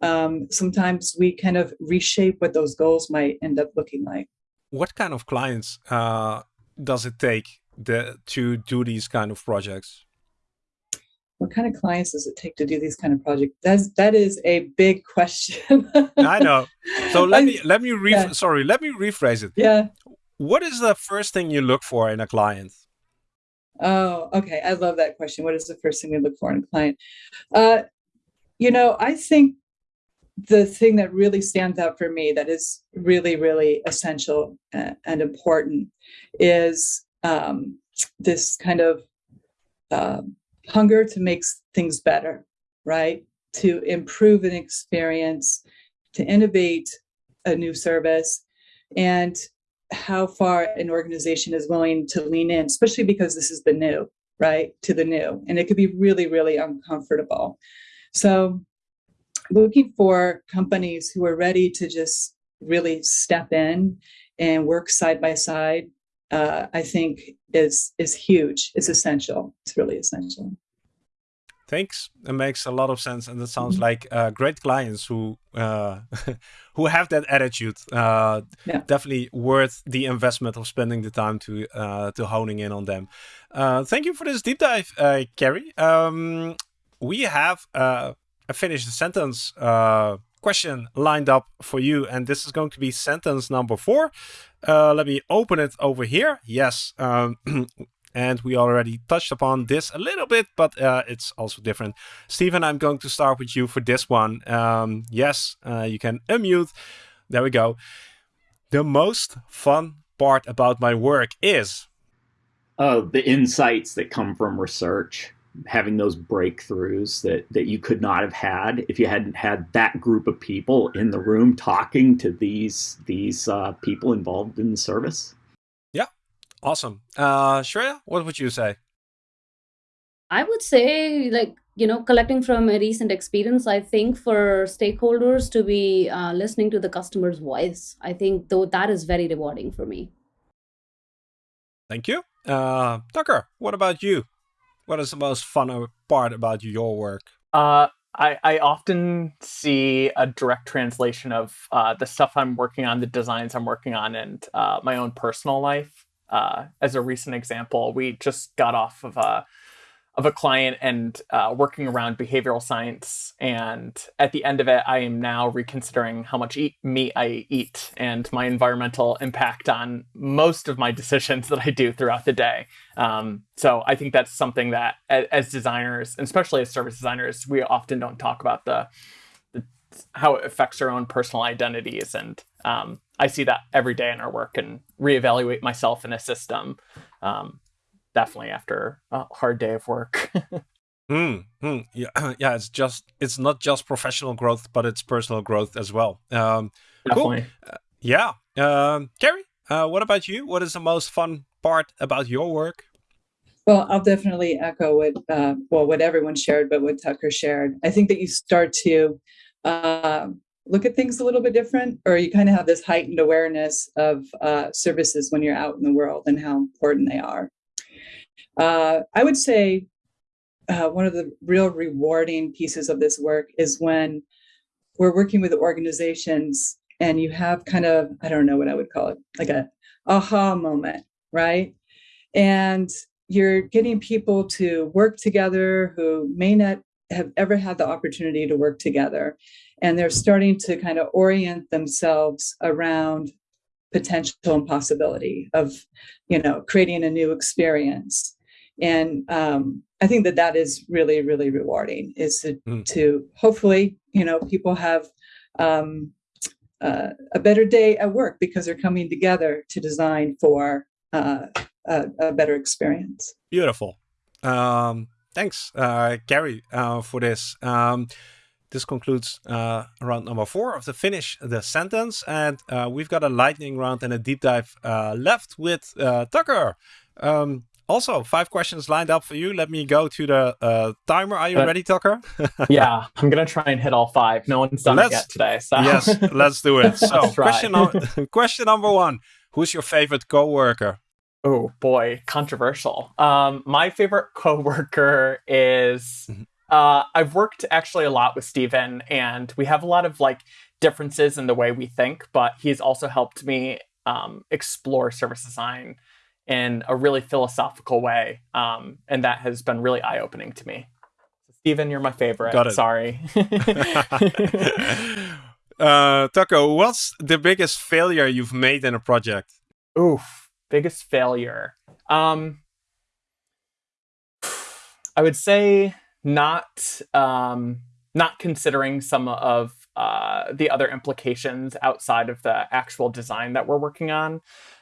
um, sometimes we kind of reshape what those goals might end up looking like. What kind of clients uh, does it take the, to do these kind of projects? What kind of clients does it take to do these kind of projects? That's that is a big question. I know. So let me let me re yeah. sorry, let me rephrase it. Yeah. What is the first thing you look for in a client? Oh, okay. I love that question. What is the first thing we look for in a client? Uh, you know, I think the thing that really stands out for me that is really, really essential and important is um, this kind of uh, hunger to make things better, right? To improve an experience, to innovate a new service, and how far an organization is willing to lean in, especially because this is the new, right? To the new. And it could be really, really uncomfortable. So, looking for companies who are ready to just really step in and work side by side uh, I think is is huge. It's essential. It's really essential. Thanks. It makes a lot of sense, and it sounds mm -hmm. like uh, great clients who uh, who have that attitude. Uh, yeah. Definitely worth the investment of spending the time to uh, to honing in on them. Uh, thank you for this deep dive, uh, Carrie. Um, we have a finished sentence question lined up for you, and this is going to be sentence number four. Uh, let me open it over here. Yes, um, and we already touched upon this a little bit, but uh, it's also different. Stephen, I'm going to start with you for this one. Um, yes, uh, you can unmute. There we go. The most fun part about my work is? Oh, the insights that come from research having those breakthroughs that that you could not have had if you hadn't had that group of people in the room talking to these these uh, people involved in the service. Yeah, awesome. Uh, Shreya, what would you say? I would say, like you know, collecting from a recent experience, I think for stakeholders to be uh, listening to the customer's voice, I think though that is very rewarding for me. Thank you, uh, Tucker. What about you? What is the most fun part about your work? Uh, I, I often see a direct translation of uh, the stuff I'm working on, the designs I'm working on, and uh, my own personal life. Uh, as a recent example, we just got off of a of a client and uh, working around behavioral science. And at the end of it, I am now reconsidering how much eat, meat I eat and my environmental impact on most of my decisions that I do throughout the day. Um, so I think that's something that, as designers, especially as service designers, we often don't talk about the, the how it affects our own personal identities. And um, I see that every day in our work and reevaluate myself in a system. Um, definitely after a hard day of work. Hmm. hmm. Yeah. Yeah. It's just it's not just professional growth, but it's personal growth as well. Um, definitely. Cool. Uh, yeah. Um, Carrie, uh, what about you? What is the most fun part about your work? Well, I'll definitely echo what uh, well what everyone shared, but what Tucker shared. I think that you start to uh, look at things a little bit different, or you kind of have this heightened awareness of uh, services when you're out in the world and how important they are. Uh, I would say uh, one of the real rewarding pieces of this work is when we're working with organizations and you have kind of, I don't know what I would call it, like a aha moment, right? And you're getting people to work together who may not have ever had the opportunity to work together. And they're starting to kind of orient themselves around potential and possibility of, you know, creating a new experience and um, i think that that is really really rewarding is to, mm. to hopefully you know people have um, uh, a better day at work because they're coming together to design for uh, a, a, better experience. Beautiful. Um, thanks uh, Carrie uh, for this. Um, this concludes uh, round number four of the finish the sentence. And uh, we've got a lightning round and a deep dive left with tucker. Um, also, five questions lined up for you. Let me go to the uh, timer. Are you uh, ready, Tucker? yeah, I'm gonna try and hit all five. No one's done let's, it yet today. So. yes, let's do it. So, question, question number one: Who's your favorite coworker? Oh boy, controversial. Um, my favorite coworker is. Mm-hmm. Uh, I've worked actually a lot with Steven, and we have a lot of like differences in the way we think, but he's also helped me um, explore service design in a really philosophical way. Um, and that has been really eye opening to me. So, Steven, you're my favorite. Got it. Sorry. uh, Tucker, what's the biggest failure you've made in a project? Oof, biggest failure. Um, I would say not um, not considering some of uh, the other implications outside of the actual design that we're working on.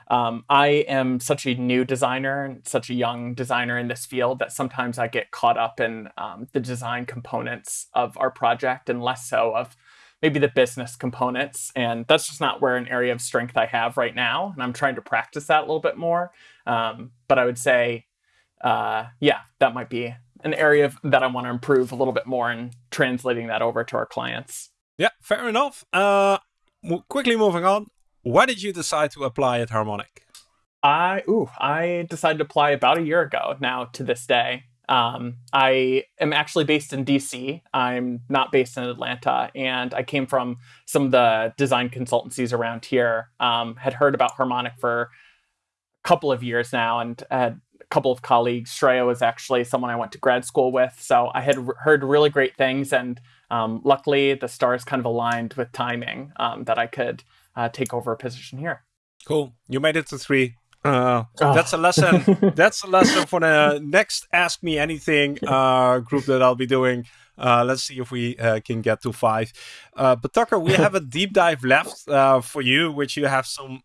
Um, I am such a new designer and such a young designer in this field that sometimes I get caught up in um, the design components of our project and less so of maybe the business components. And that's just not where an area of strength I have right now. And I'm trying to practice that a little bit more. Um, but I would say, uh, yeah, that might be an area of, that I want to improve a little bit more in translating that over to our clients. Yeah, fair enough. Uh, quickly moving on. Why did you decide to apply at Harmonic? I ooh, I decided to apply about a year ago now to this day. Um, I am actually based in DC. I'm not based in Atlanta, and I came from some of the design consultancies around here. Um, had heard about Harmonic for a couple of years now, and had a couple of colleagues. Shreya was actually someone I went to grad school with, so I had heard really great things. And um, luckily, the stars kind of aligned with timing um, that I could uh, take over a position here. Cool. You made it to three. Uh, oh. That's a lesson. that's a lesson for the next Ask Me Anything uh, group that I'll be doing. Uh, let's see if we uh, can get to five. Uh, but Tucker, we have a deep dive left uh, for you, which you have some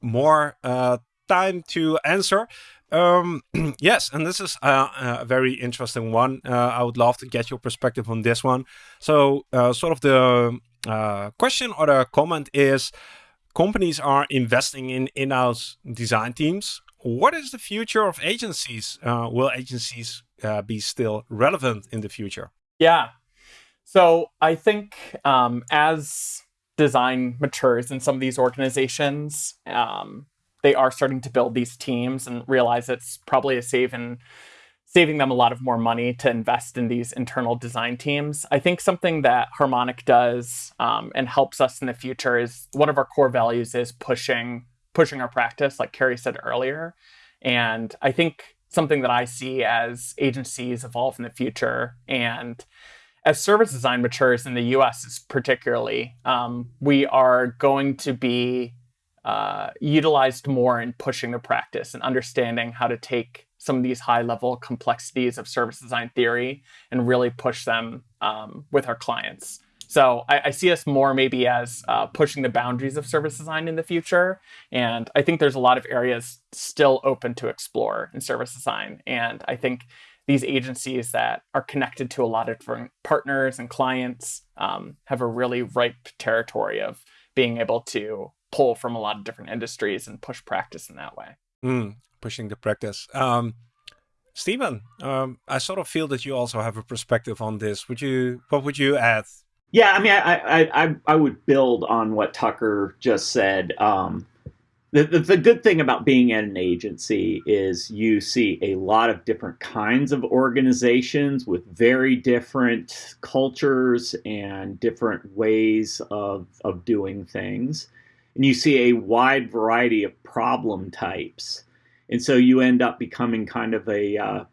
more time to answer. Um, yes, and this is a, a very interesting one. I would love to get your perspective on this one. So, sort of the uh, question or a comment is companies are investing in in-house design teams. What is the future of agencies? Uh, will agencies uh, be still relevant in the future? Yeah. So I think um, as design matures in some of these organizations, um, they are starting to build these teams and realize it's probably a save in saving them a lot of more money to invest in these internal design teams. I think something that Harmonic does um, and helps us in the future is one of our core values is pushing pushing our practice, like Carrie said earlier. And I think something that I see as agencies evolve in the future and as service design matures in the US particularly, um, we are going to be uh, utilized more in pushing the practice and understanding how to take some of these high level complexities of service design theory and really push them um, with our clients. So I, I, see us more maybe as uh, pushing the boundaries of service design in the future. And I think there's a lot of areas still open to explore in service design. And I think these agencies that are connected to a lot of different partners and clients um, have a really ripe territory of being able to pull from a lot of different industries and push practice in that way. Mm, pushing the practice. Um, Stephen, um, I sort of feel that you also have a perspective on this. Would you? What would you add? Yeah, I mean, I I I, I would build on what Tucker just said. Um, the, the, the good thing about being at an agency is you see a lot of different kinds of organizations with very different cultures and different ways of of doing things and you see a wide variety of problem types. And so you end up becoming kind of a uh,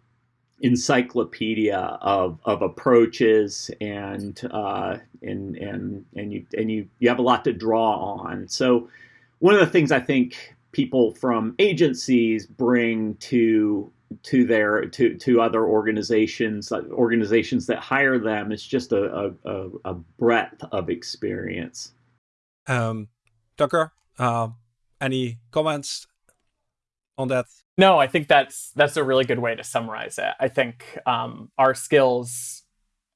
encyclopedia of, of approaches and uh, and and and you and you you have a lot to draw on. So one of the things I think people from agencies bring to to their to to other organizations organizations that hire them is just a a, a breadth of experience. Um, Tucker, uh, any comments on that? No, I think that's that's a really good way to summarize it. I think um, our skills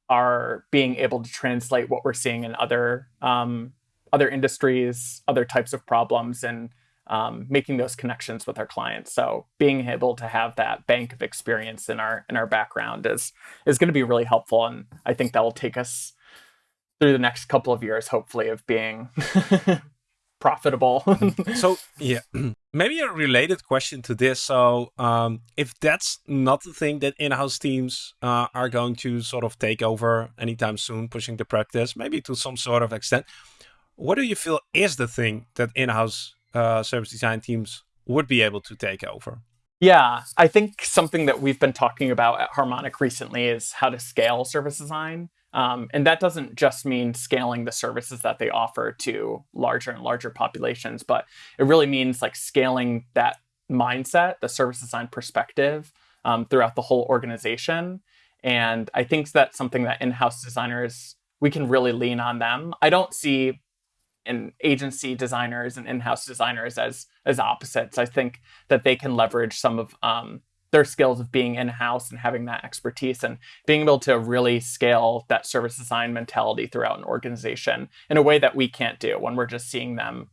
are being able to translate what we're seeing in other um, other industries, other types of problems, and um, making those connections with our clients. So being able to have that bank of experience in our in our background is is going to be really helpful, and I think that will take us through the next couple of years, hopefully, of being profitable. so yeah, maybe a related question to this. So um, if that's not the thing that in-house teams uh, are going to sort of take over anytime soon, pushing the practice, maybe to some sort of extent, what do you feel is the thing that in-house uh, service design teams would be able to take over? Yeah, I think something that we've been talking about at Harmonic recently is how to scale service design. Um, and that doesn't just mean scaling the services that they offer to larger and larger populations, but it really means like scaling that mindset, the service design perspective um, throughout the whole organization. And I think that's something that in-house designers, we can really lean on them. I don't see in agency designers and in-house designers as as opposites. I think that they can leverage some of um, their skills of being in-house and having that expertise and being able to really scale that service design mentality throughout an organization in a way that we can't do when we're just seeing them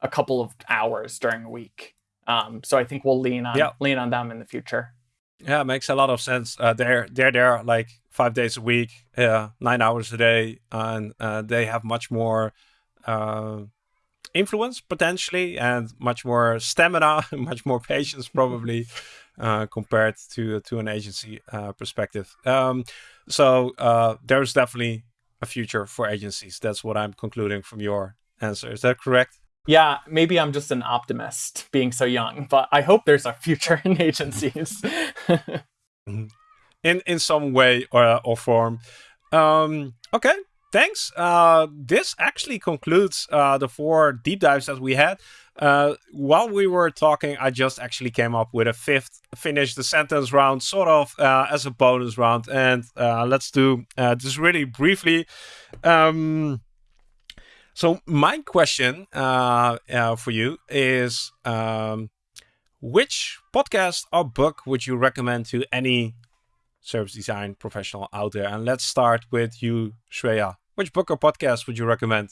a couple of hours during a week. Um, so I think we'll lean on yeah. lean on them in the future. Yeah, it makes a lot of sense. Uh, they're they're there like five days a week, uh, nine hours a day, and uh, they have much more uh, influence potentially, and much more stamina, much more patience probably uh, compared to to an agency uh, perspective. Um, so uh, there's definitely a future for agencies. That's what I'm concluding from your answer. Is that correct? Yeah, maybe I'm just an optimist being so young, but I hope there's a future in agencies. Mm-hmm. in in some way or or form. Um, okay, thanks. Uh, this actually concludes uh, the four deep dives that we had. Uh, while we were talking, I just actually came up with a fifth finish the sentence round, sort of uh, as a bonus round. And uh, let's do uh, this really briefly. Um, so, my question for you is um, which podcast or book would you recommend to any service design professional out there? And let's start with you, Shreya. Which book or podcast would you recommend?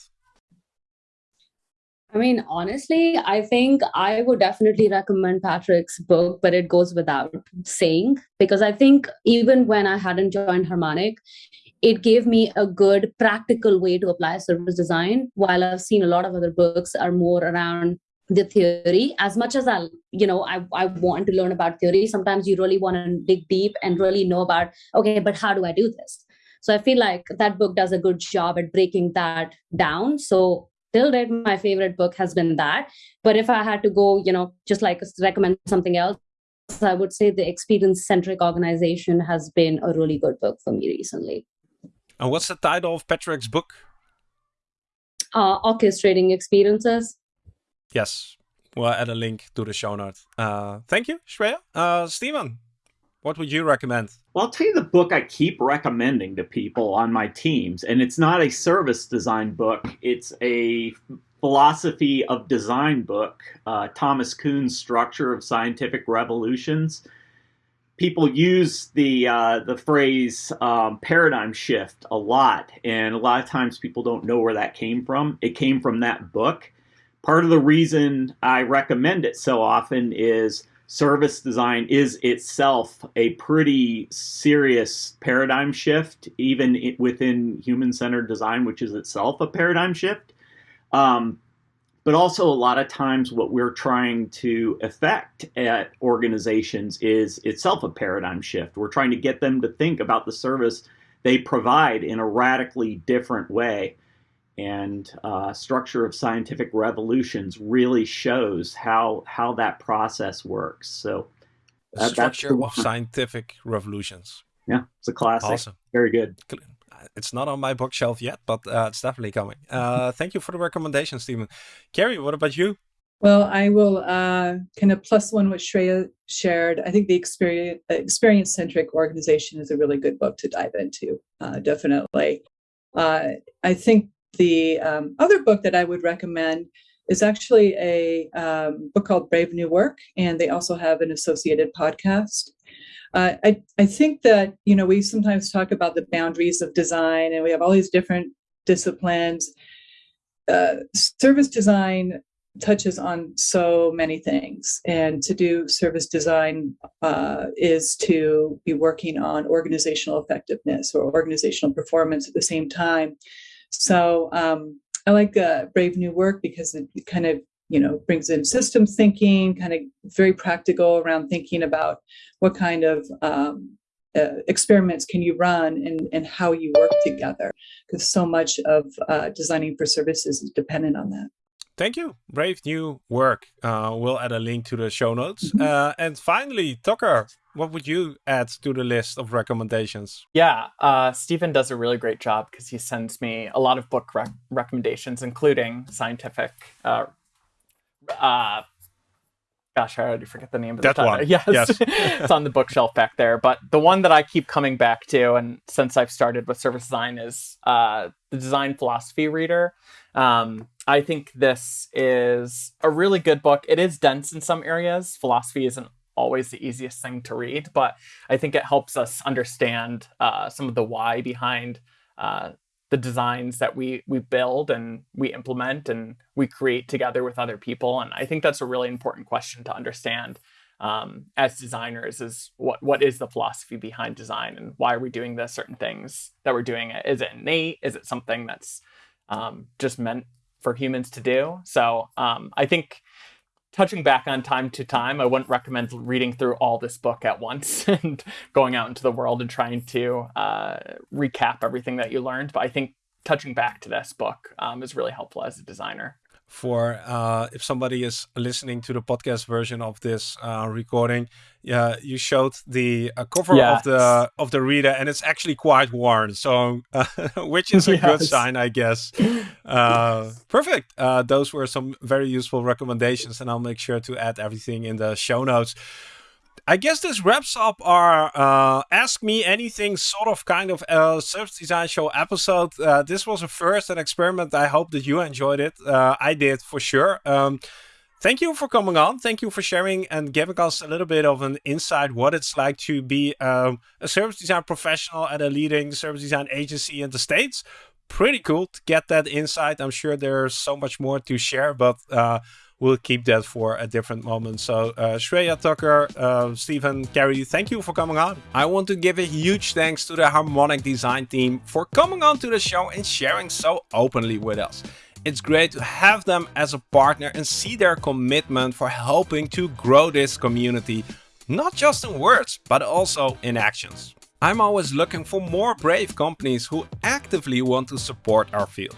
I mean, honestly, I think I would definitely recommend Patrick's book, but it goes without saying because I think even when I hadn't joined Harmonic, it gave me a good practical way to apply service design. While I've seen a lot of other books are more around the theory as much as i you know I, I want to learn about theory sometimes you really want to dig deep and really know about okay but how do i do this so i feel like that book does a good job at breaking that down. So till date my favorite book has been that. But if i had to go you know just like recommend something else i would say the experience centric organization has been a really good book for me recently. And what's the title of patrick's book? Uh, orchestrating experiences. Yes, we'll add a link to the show notes. Uh, thank you, Shreya. Uh, Steven, what would you recommend? Well, I'll tell you the book I keep recommending to people on my teams, and it's not a service design book. It's a philosophy of design book. Uh, Thomas Kuhn's Structure of Scientific Revolutions. People use the uh, the phrase um, paradigm shift a lot, and a lot of times people don't know where that came from. It came from that book part of the reason I recommend it so often is service design is itself a pretty serious paradigm shift, even within human centered design, which is itself a paradigm shift. Um, but also, a lot of times, what we're trying to effect at organizations is itself a paradigm shift. We're trying to get them to think about the service they provide in a radically different way and uh, structure of scientific revolutions really shows how how that process works. So uh, structure of scientific revolutions. Yeah, it's a classic. Awesome. Very good. It's not on my bookshelf yet, but uh, it's definitely coming. Uh, thank you for the recommendation, Stephen. Carrie, what about you? Well, I will uh, kind of plus one what Shreya shared. I think the experience experience centric organization is a really good book to dive into. Uh, definitely, uh, I think the um, other book that I would recommend is actually a um, book called Brave New Work, and they also have an associated podcast. Uh, I, I think that you know we sometimes talk about the boundaries of design, and we have all these different disciplines. Uh, service design touches on so many things, and to do service design uh, is to be working on organizational effectiveness or organizational performance at the same time. So um, I like uh, Brave New Work because it kind of you know brings in systems thinking, kind of very practical around thinking about what kind of um, uh, experiments can you run and, and how you work together because so much of uh, designing for services is dependent on that. Thank you. Brave new work. Uh, we'll add a link to the show notes. Mm-hmm. Uh, and finally, Tucker, what would you add to the list of recommendations? Yeah, uh, Stephen does a really great job because he sends me a lot of book rec- recommendations, including scientific. Uh, uh, gosh, I already forget the name of that the one. Yes, yes. it's on the bookshelf back there. But the one that I keep coming back to, and since I've started with service design, is uh, the Design Philosophy Reader. Um, I think this is a really good book. It is dense in some areas. Philosophy isn't always the easiest thing to read, but I think it helps us understand uh, some of the why behind uh, the designs that we we build and we implement and we create together with other people. And I think that's a really important question to understand um, as designers: is what what is the philosophy behind design and why are we doing the certain things that we're doing? Is it innate? Is it something that's um, just meant for humans to do? So um, I think touching back on time to time, I wouldn't recommend reading through all this book at once and going out into the world and trying to uh, recap everything that you learned. But I think touching back to this book um, is really helpful as a designer for uh, if somebody is listening to the podcast version of this uh, recording. Yeah, you showed the uh, cover yes. of the of the reader, and it's actually quite worn. So, which is a yes. good sign, I guess. Uh, perfect. Uh, those were some very useful recommendations, and I'll make sure to add everything in the show notes. I guess this wraps up our uh, Ask Me Anything sort of kind of uh, service design show episode. Uh, this was a first an experiment. I hope that you enjoyed it. Uh, I did for sure. Um, thank you for coming on. Thank you for sharing and giving us a little bit of an insight what it's like to be um, a service design professional at a leading service design agency in the States. Pretty cool to get that insight. I'm sure there's so much more to share, but uh, we'll keep that for a different moment. So, uh, Shreya Tucker, uh, Stephen, Carrie, thank you for coming on. I want to give a huge thanks to the Harmonic Design team for coming on to the show and sharing so openly with us. It's great to have them as a partner and see their commitment for helping to grow this community, not just in words, but also in actions. I'm always looking for more brave companies who actively want to support our field.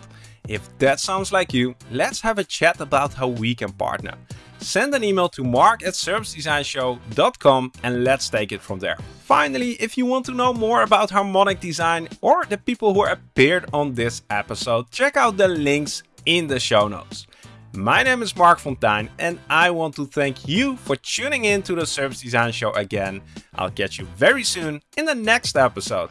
If that sounds like you, let's have a chat about how we can partner. Send an email to mark at servicedesignshow.com and let's take it from there. Finally, if you want to know more about harmonic design or the people who appeared on this episode, check out the links in the show notes. My name is Marc Fonteijn and I want to thank you for tuning in to the Service Design Show again. I'll catch you very soon in the next episode.